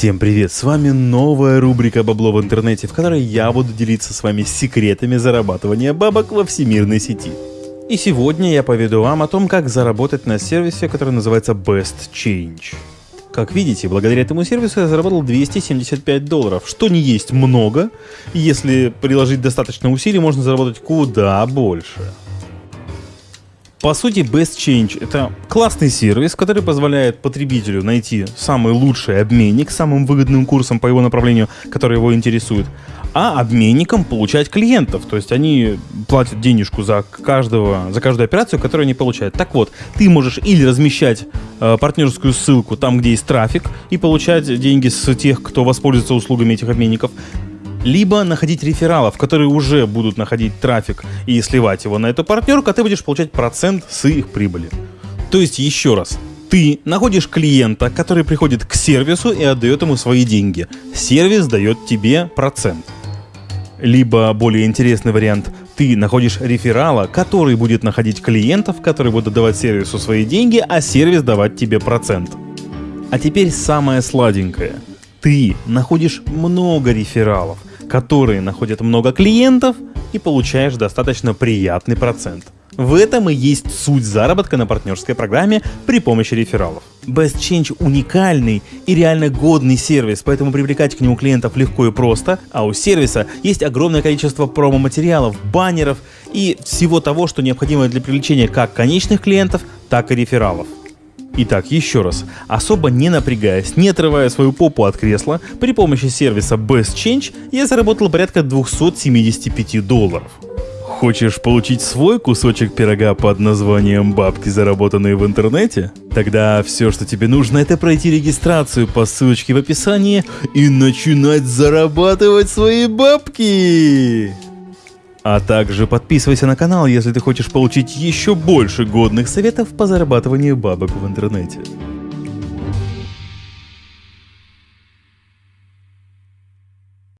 Всем привет, с вами новая рубрика «Бабло в интернете», в которой я буду делиться с вами секретами зарабатывания бабок во всемирной сети. И сегодня я поведу вам о том, как заработать на сервисе, который называется Best Change. Как видите, благодаря этому сервису я заработал 275 долларов, что не есть много, и если приложить достаточно усилий, можно заработать куда больше. По сути, Best Change — это классный сервис, который позволяет потребителю найти самый лучший обменник с самым выгодным курсом по его направлению, который его интересует, а обменникам получать клиентов. То есть они платят денежку за, каждого, за каждую операцию, которую они получают. Так вот, ты можешь или размещать э, партнерскую ссылку там, где есть трафик, и получать деньги с тех, кто воспользуется услугами этих обменников, либо находить рефералов, которые уже будут находить трафик и сливать его на эту партнерку, а ты будешь получать процент с их прибыли. То есть еще раз, ты находишь клиента, который приходит к сервису и отдает ему свои деньги. Сервис дает тебе процент. Либо более интересный вариант, ты находишь реферала, который будет находить клиентов, которые будут давать сервису свои деньги, а сервис давать тебе процент. А теперь самое сладенькое. Ты находишь много рефералов, которые находят много клиентов и получаешь достаточно приятный процент. В этом и есть суть заработка на партнерской программе при помощи рефералов. Best Change уникальный и реально годный сервис, поэтому привлекать к нему клиентов легко и просто, а у сервиса есть огромное количество промо-материалов, баннеров и всего того, что необходимо для привлечения как конечных клиентов, так и рефералов. Итак, еще раз, особо не напрягаясь, не отрывая свою попу от кресла, при помощи сервиса Best Change я заработал порядка 275 долларов. Хочешь получить свой кусочек пирога под названием «Бабки, заработанные в интернете»? Тогда все, что тебе нужно, это пройти регистрацию по ссылочке в описании и начинать зарабатывать свои бабки! А также подписывайся на канал, если ты хочешь получить еще больше годных советов по зарабатыванию бабок в интернете.